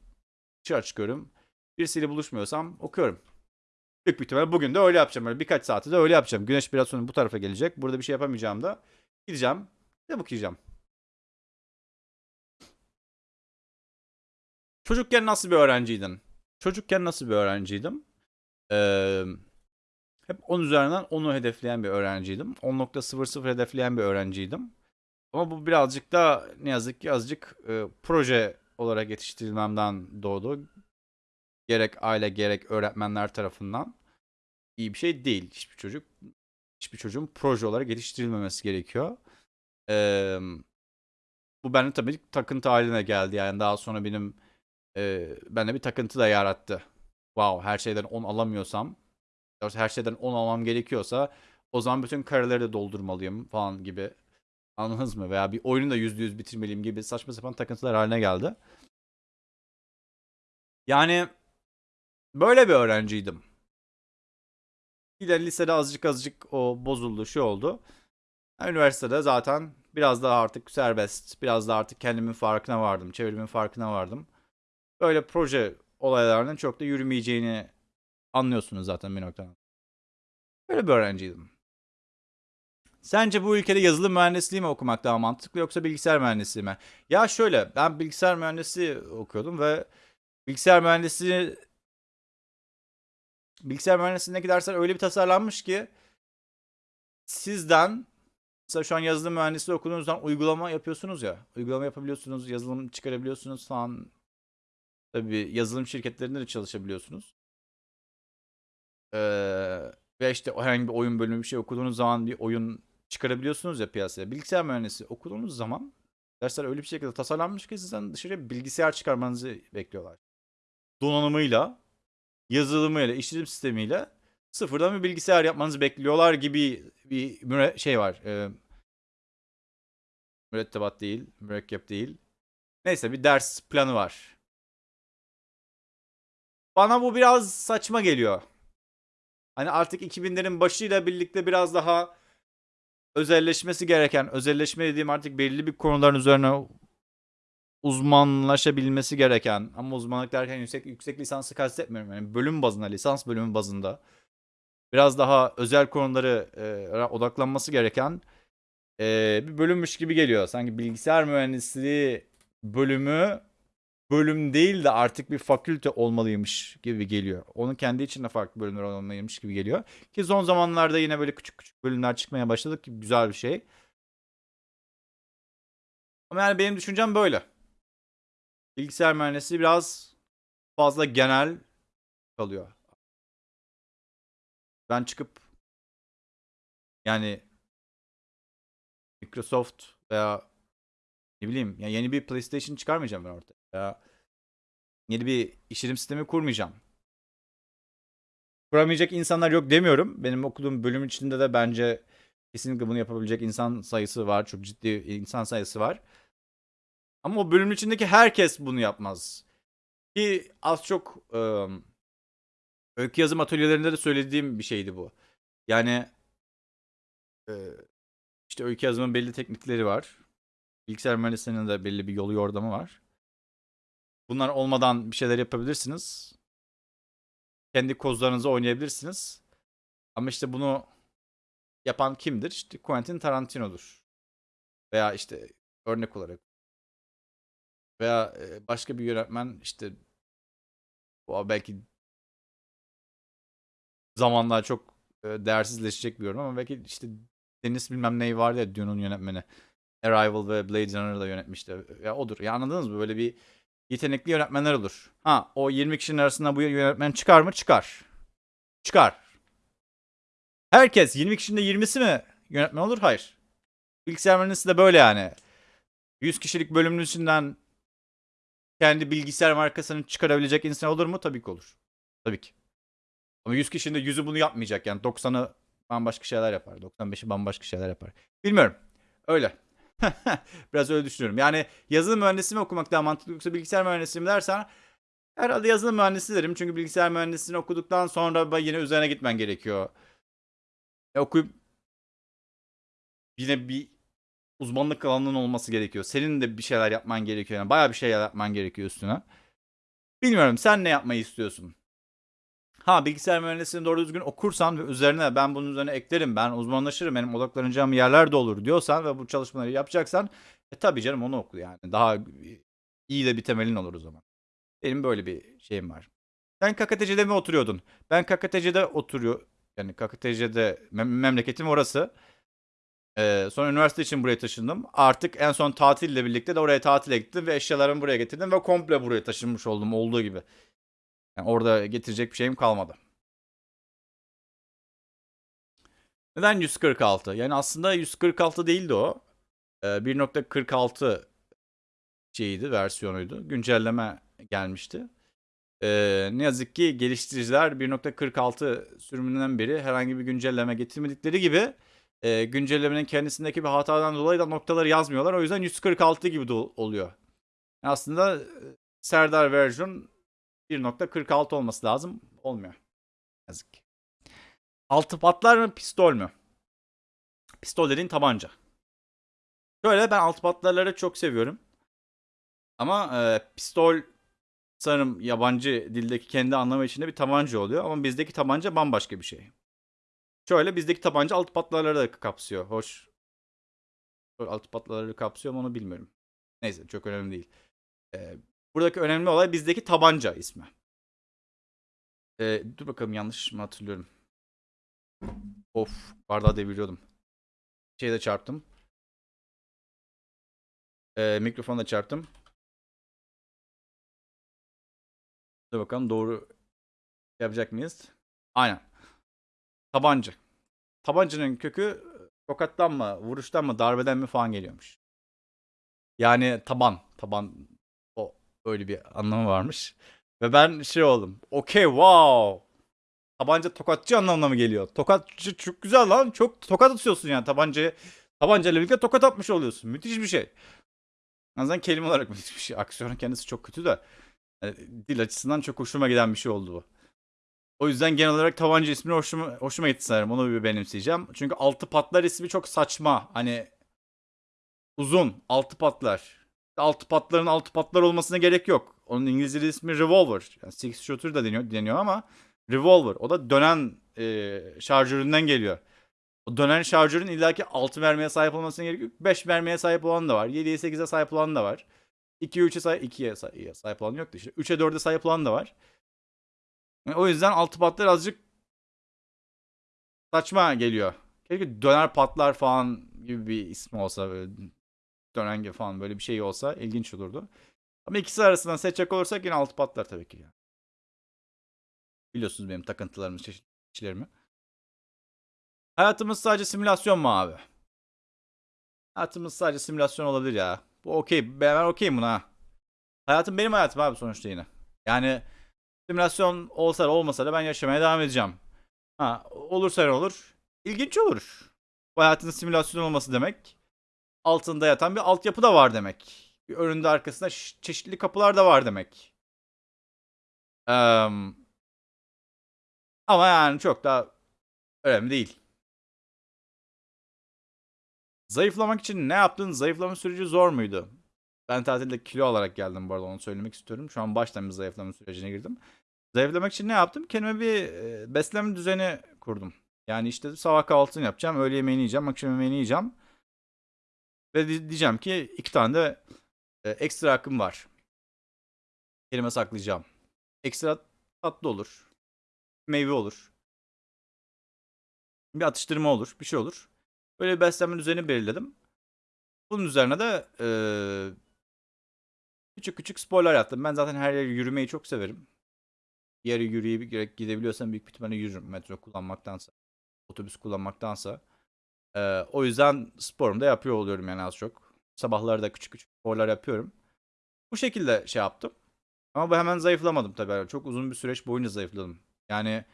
Dışarı çıkıyorum. Birisiyle buluşmuyorsam okuyorum. Büyük bir ihtimalle bugün de öyle yapacağım. Böyle birkaç saati de öyle yapacağım. Güneş biraz sonra bu tarafa gelecek. Burada bir şey yapamayacağım da. Gideceğim. Kitap okuyacağım. Çocukken nasıl bir öğrenciydin? Çocukken nasıl bir öğrenciydim? Ee, hep 10 üzerinden 10'u hedefleyen bir öğrenciydim. 10.00 hedefleyen bir öğrenciydim. Ama bu birazcık da ne yazık ki azıcık e, proje olarak yetiştirilmemden doğdu. Gerek aile gerek öğretmenler tarafından iyi bir şey değil. Hiçbir çocuk hiçbir çocuğun proje olarak yetiştirilmemesi gerekiyor. Ee, bu bende tabii takıntı haline geldi. Yani daha sonra benim e, bende bir takıntı da yarattı. Wow her şeyden 10 alamıyorsam her şeyden 10 almam gerekiyorsa o zaman bütün kareleri de doldurmalıyım falan gibi. Anladınız mı? Veya bir oyunu da %100 bitirmeliyim gibi saçma sapan takıntılar haline geldi. Yani böyle bir öğrenciydim. De lisede azıcık azıcık o bozuldu, şu oldu. Üniversitede zaten biraz daha artık serbest, biraz daha artık kendimin farkına vardım, çevremin farkına vardım. Böyle proje olaylarının çok da yürümeyeceğini anlıyorsunuz zaten bir noktadan. Böyle bir öğrenciydim. Sence bu ülkede yazılım mühendisliği mi okumak daha mantıklı yoksa bilgisayar mühendisliği mi? Ya şöyle ben bilgisayar mühendisliği okuyordum ve bilgisayar mühendisliği bilgisayar mühendisliğindeki dersler öyle bir tasarlanmış ki sizden mesela şu an yazılım mühendisliği okuduğunuz zaman uygulama yapıyorsunuz ya. Uygulama yapabiliyorsunuz, yazılım çıkarabiliyorsunuz falan. Tabii yazılım şirketlerinde de çalışabiliyorsunuz. Ee, ve işte herhangi bir oyun bölümü bir şey okuduğunuz zaman bir oyun çıkarabiliyorsunuz ya piyasaya. Bilgisayar mühendisi okuduğunuz zaman dersler öyle bir şekilde tasarlanmış ki sizden dışarıya bilgisayar çıkarmanızı bekliyorlar. Donanımıyla, yazılımıyla, işletim sistemiyle sıfırdan bir bilgisayar yapmanızı bekliyorlar gibi bir şey var. E, mürettebat değil, mürekkep değil. Neyse bir ders planı var. Bana bu biraz saçma geliyor. Hani artık 2000'lerin başıyla birlikte biraz daha özelleşmesi gereken, özelleşme dediğim artık belli bir konuların üzerine uzmanlaşabilmesi gereken ama uzmanlık derken yüksek yüksek lisansı kastetmiyorum. Yani bölüm bazında, lisans bölümü bazında biraz daha özel konuları e, odaklanması gereken e, bir bölümmüş gibi geliyor. Sanki bilgisayar mühendisliği bölümü bölüm değil de artık bir fakülte olmalıymış gibi geliyor. Onun kendi içinde farklı bölümler olmalıymış gibi geliyor. Ki son zamanlarda yine böyle küçük küçük bölümler çıkmaya başladı ki güzel bir şey. Ama yani benim düşüncem böyle. Bilgisayar mühendisliği biraz fazla genel kalıyor. Ben çıkıp yani Microsoft veya ne bileyim ya yeni bir PlayStation çıkarmayacağım ben ortaya. Yeni bir işletim sistemi kurmayacağım. Kuramayacak insanlar yok demiyorum. Benim okuduğum bölüm içinde de bence kesinlikle bunu yapabilecek insan sayısı var. Çok ciddi insan sayısı var. Ama o bölümün içindeki herkes bunu yapmaz. Ki az çok öykü yazım atölyelerinde de söylediğim bir şeydi bu. Yani işte öykü yazımın belli teknikleri var. Bilgisayar mühendisliğinin de belli bir yolu yordamı var. Bunlar olmadan bir şeyler yapabilirsiniz. Kendi kozlarınızı oynayabilirsiniz. Ama işte bunu yapan kimdir? İşte Quentin Tarantino'dur. Veya işte örnek olarak veya başka bir yönetmen işte o belki zamanla çok değersizleşecek bir yorum ama belki işte Deniz bilmem neyi vardı ya Dune'un yönetmeni. Arrival ve Blade Runner'ı da yönetmişti. Ya odur. Ya anladınız mı? Böyle bir yetenekli yönetmenler olur. Ha o 20 kişinin arasında bu yönetmen çıkar mı? Çıkar. Çıkar. Herkes 20 kişinin de 20'si mi yönetmen olur? Hayır. Bilgisayar mühendisliği de böyle yani. 100 kişilik bölümün içinden kendi bilgisayar markasını çıkarabilecek insan olur mu? Tabii ki olur. Tabii ki. Ama 100 kişinin de 100'ü bunu yapmayacak. Yani 90'ı bambaşka şeyler yapar. 95'i bambaşka şeyler yapar. Bilmiyorum. Öyle. [LAUGHS] Biraz öyle düşünüyorum. Yani yazılım mühendisliği mi okumak daha mantıklı yoksa bilgisayar mühendisliği mi dersen herhalde yazılım mühendisliği derim. Çünkü bilgisayar mühendisliğini okuduktan sonra yine üzerine gitmen gerekiyor. E, okuyup yine bir uzmanlık alanının olması gerekiyor. Senin de bir şeyler yapman gerekiyor. Yani bayağı bir şeyler yapman gerekiyor üstüne. Bilmiyorum sen ne yapmayı istiyorsun? Ha bilgisayar mühendisliğini doğru düzgün okursan ve üzerine ben bunun üzerine eklerim, ben uzmanlaşırım, benim odaklanacağım yerler de olur diyorsan ve bu çalışmaları yapacaksan e tabii canım onu oku yani. Daha iyi de bir temelin olur o zaman. Benim böyle bir şeyim var. Sen KKTC'de mi oturuyordun? Ben KKTC'de oturuyor. Yani KKTC'de mem- memleketim orası. Ee, sonra üniversite için buraya taşındım. Artık en son tatille birlikte de oraya tatile gittim ve eşyalarımı buraya getirdim ve komple buraya taşınmış oldum olduğu gibi. Yani orada getirecek bir şeyim kalmadı. Neden 146? Yani aslında 146 değildi o. Ee, 1.46 şeyiydi, versiyonuydu. Güncelleme gelmişti. Ee, ne yazık ki geliştiriciler 1.46 sürümünden beri herhangi bir güncelleme getirmedikleri gibi e, güncellemenin kendisindeki bir hatadan dolayı da noktaları yazmıyorlar. O yüzden 146 gibi de oluyor. Yani aslında Serdar version 1.46 olması lazım. Olmuyor. Yazık ki. Altı patlar mı pistol mü? Pistol dediğin tabanca. Şöyle ben altı patlarları çok seviyorum. Ama e, pistol sanırım yabancı dildeki kendi anlamı içinde bir tabanca oluyor. Ama bizdeki tabanca bambaşka bir şey. Şöyle bizdeki tabanca altı patlarları da kapsıyor. Hoş. Altı patlarları kapsıyor mu onu bilmiyorum. Neyse çok önemli değil. Ee, buradaki önemli olay bizdeki tabanca ismi. Ee, dur bakalım yanlış mı hatırlıyorum. Of bardağı deviriyordum. Şeyde çarptım. Ee, mikrofonda çarptım. Dur bakalım doğru yapacak mıyız? Aynen. Tabanca. Tabancanın kökü tokattan mı, vuruştan mı, darbeden mi falan geliyormuş. Yani taban. Taban öyle bir anlamı varmış. Ve ben şey oldum. Okey wow. tabanca tokatçı anlamına mı geliyor? Tokatçı çok güzel lan. Çok tokat atıyorsun yani tabancaya. Tabancayla birlikte tokat atmış oluyorsun. Müthiş bir şey. En azından kelime olarak [LAUGHS] müthiş bir şey. Aksiyonun kendisi çok kötü de. Yani dil açısından çok hoşuma giden bir şey oldu bu. O yüzden genel olarak tabanca ismi hoşuma, hoşuma gitti sanırım. Onu bir benimseyeceğim. Çünkü altı patlar ismi çok saçma. Hani uzun altı patlar. Altı patların altı patlar olmasına gerek yok. Onun İngilizce ismi revolver. Yani six shooter da deniyor, deniyor ama revolver. O da dönen e, şarjöründen geliyor. O dönen şarjörün illaki 6 mermiye sahip olmasına gerek yok. 5 mermiye sahip olan da var. 7'ye 8'e sahip olan da var. 2'ye 3'e sahip, 2'ye sahip, sahip olan yok da işte. 3'e 4'e sahip olan da var. Yani o yüzden altı patlar azıcık saçma geliyor. Keşke döner patlar falan gibi bir ismi olsa böyle dönen gibi falan böyle bir şey olsa ilginç olurdu. Ama ikisi arasından seçecek olursak yine altı patlar tabii ki. Biliyorsunuz benim takıntılarımı, çeşitlerimi. Hayatımız sadece simülasyon mu abi? Hayatımız sadece simülasyon olabilir ya. Bu okey. Ben okeyim buna. Hayatım benim hayatım abi sonuçta yine. Yani simülasyon olsa da olmasa da ben yaşamaya devam edeceğim. Ha, olursa ne olur? İlginç olur. Bu hayatın simülasyon olması demek. Altında yatan bir altyapı da var demek. Bir önünde arkasında çeşitli kapılar da var demek. Ee, ama yani çok da önemli değil. Zayıflamak için ne yaptın? Zayıflama süreci zor muydu? Ben tatilde kilo alarak geldim bu arada onu söylemek istiyorum. Şu an baştan bir zayıflama sürecine girdim. Zayıflamak için ne yaptım? Kendime bir beslenme düzeni kurdum. Yani işte sabah kahvaltısını yapacağım, öğle yemeğini yiyeceğim, akşam yemeğini yiyeceğim. Ve diyeceğim ki iki tane de ekstra hakkım var. Kelime saklayacağım. Ekstra tatlı olur. Meyve olur. Bir atıştırma olur. Bir şey olur. Böyle bir beslenme düzeni belirledim. Bunun üzerine de e, küçük küçük sporlar yaptım. Ben zaten her yere yürümeyi çok severim. Bir yere yürüyerek gidebiliyorsam büyük bir ihtimalle yürürüm. Metro kullanmaktansa, otobüs kullanmaktansa. E, o yüzden sporumu da yapıyor oluyorum yani az çok. Sabahları da küçük küçük sporlar yapıyorum. Bu şekilde şey yaptım. Ama bu hemen zayıflamadım tabii. Çok uzun bir süreç boyunca zayıfladım. Yani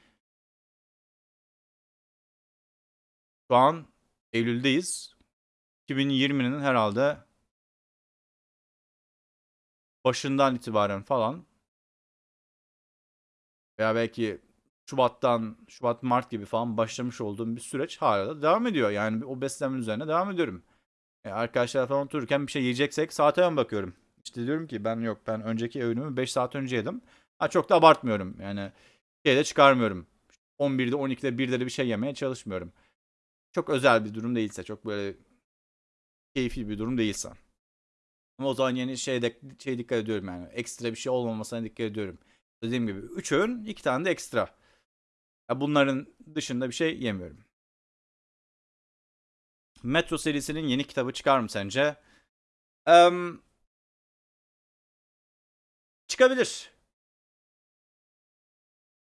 şu an Eylül'deyiz. 2020'nin herhalde başından itibaren falan veya belki Şubat'tan, Şubat, Mart gibi falan başlamış olduğum bir süreç hala da devam ediyor. Yani o beslenme üzerine devam ediyorum. E, arkadaşlar falan otururken bir şey yiyeceksek saate ben bakıyorum. İşte diyorum ki ben yok ben önceki öğünümü 5 saat önce yedim. Ha çok da abartmıyorum. Yani şeyde çıkarmıyorum. 11'de 12'de 1'de de bir şey yemeye çalışmıyorum. Çok özel bir durum değilse, çok böyle keyifli bir durum değilse. Ama o zaman yeni şeyde şey dikkat ediyorum yani. Ekstra bir şey olmamasına dikkat ediyorum. Dediğim gibi 3 öğün, 2 tane de ekstra. Bunların dışında bir şey yemiyorum. Metro serisinin yeni kitabı çıkar mı sence? Um, çıkabilir.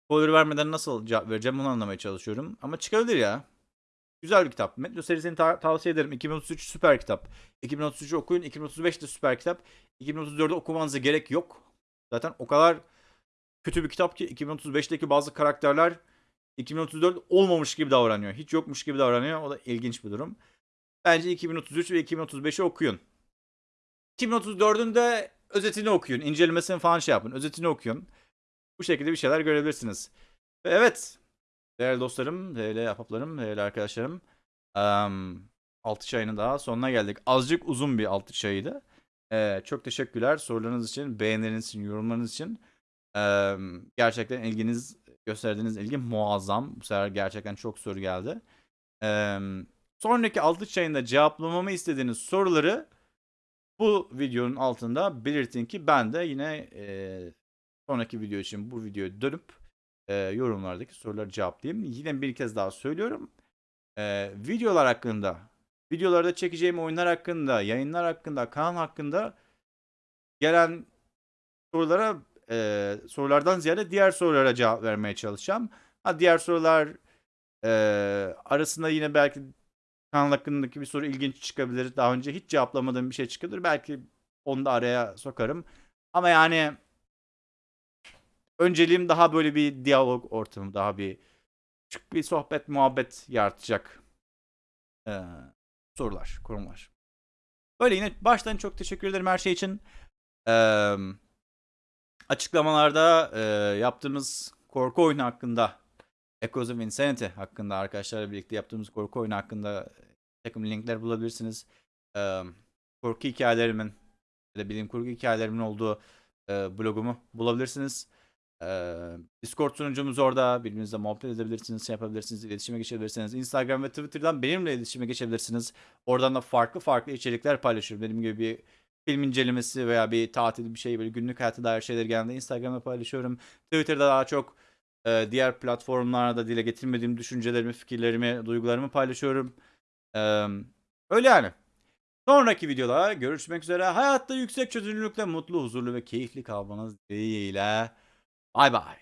Spoiler vermeden nasıl cevap vereceğim onu anlamaya çalışıyorum. Ama çıkabilir ya. Güzel bir kitap. Metro serisini ta- tavsiye ederim. 2033 süper kitap. 2033'ü okuyun. 2035 de süper kitap. 2034'ü okumanıza gerek yok. Zaten o kadar kötü bir kitap ki 2035'teki bazı karakterler 2034 olmamış gibi davranıyor. Hiç yokmuş gibi davranıyor. O da ilginç bir durum. Bence 2033 ve 2035'i okuyun. 2034'ün de özetini okuyun. İncelemesini falan şey yapın. Özetini okuyun. Bu şekilde bir şeyler görebilirsiniz. Ve evet. Değerli dostlarım, değerli ahbaplarım, değerli arkadaşlarım. Um, 6 çayının daha sonuna geldik. Azıcık uzun bir 6 çayıydı. Ee, çok teşekkürler sorularınız için, beğenileriniz için, yorumlarınız için. Ee, gerçekten ilginiz, gösterdiğiniz ilgi muazzam. Bu sefer gerçekten çok soru geldi. Ee, sonraki 6 çayında cevaplamamı istediğiniz soruları bu videonun altında belirtin ki ben de yine e, sonraki video için bu videoyu dönüp e, yorumlardaki soruları cevaplayayım. Yine bir kez daha söylüyorum. E, videolar hakkında, videolarda çekeceğim oyunlar hakkında, yayınlar hakkında, kanal hakkında gelen sorulara e, sorulardan ziyade diğer sorulara cevap vermeye çalışacağım. Ha diğer sorular e, arasında yine belki kanal hakkındaki bir soru ilginç çıkabilir. Daha önce hiç cevaplamadığım bir şey çıkabilir. Belki onu da araya sokarım. Ama yani önceliğim daha böyle bir diyalog ortamı, daha bir küçük bir sohbet, muhabbet yaratacak eee, sorular, konular. Böyle yine baştan çok teşekkür ederim her şey için. Eee, açıklamalarda eee, yaptığımız korku oyunu hakkında, Echoes of Insanity hakkında arkadaşlarla birlikte yaptığımız korku oyunu hakkında takım linkler bulabilirsiniz. Eee, korku hikayelerimin ya da bilim kurgu hikayelerimin olduğu eee, blogumu bulabilirsiniz. Eee, Discord sunucumuz orada. Birbirinizle muhabbet edebilirsiniz, şey yapabilirsiniz, iletişime geçebilirsiniz. Instagram ve Twitter'dan benimle iletişime geçebilirsiniz. Oradan da farklı farklı içerikler paylaşıyorum. Benim gibi bir film incelemesi veya bir tatil bir şey böyle günlük hayata dair şeyler genelde Instagram'da paylaşıyorum. Twitter'da daha çok e, diğer platformlarda dile getirmediğim düşüncelerimi, fikirlerimi, duygularımı paylaşıyorum. Eee, öyle yani. Sonraki videoda görüşmek üzere. Hayatta yüksek çözünürlükle mutlu, huzurlu ve keyifli kalmanız dileğiyle. Bay bay.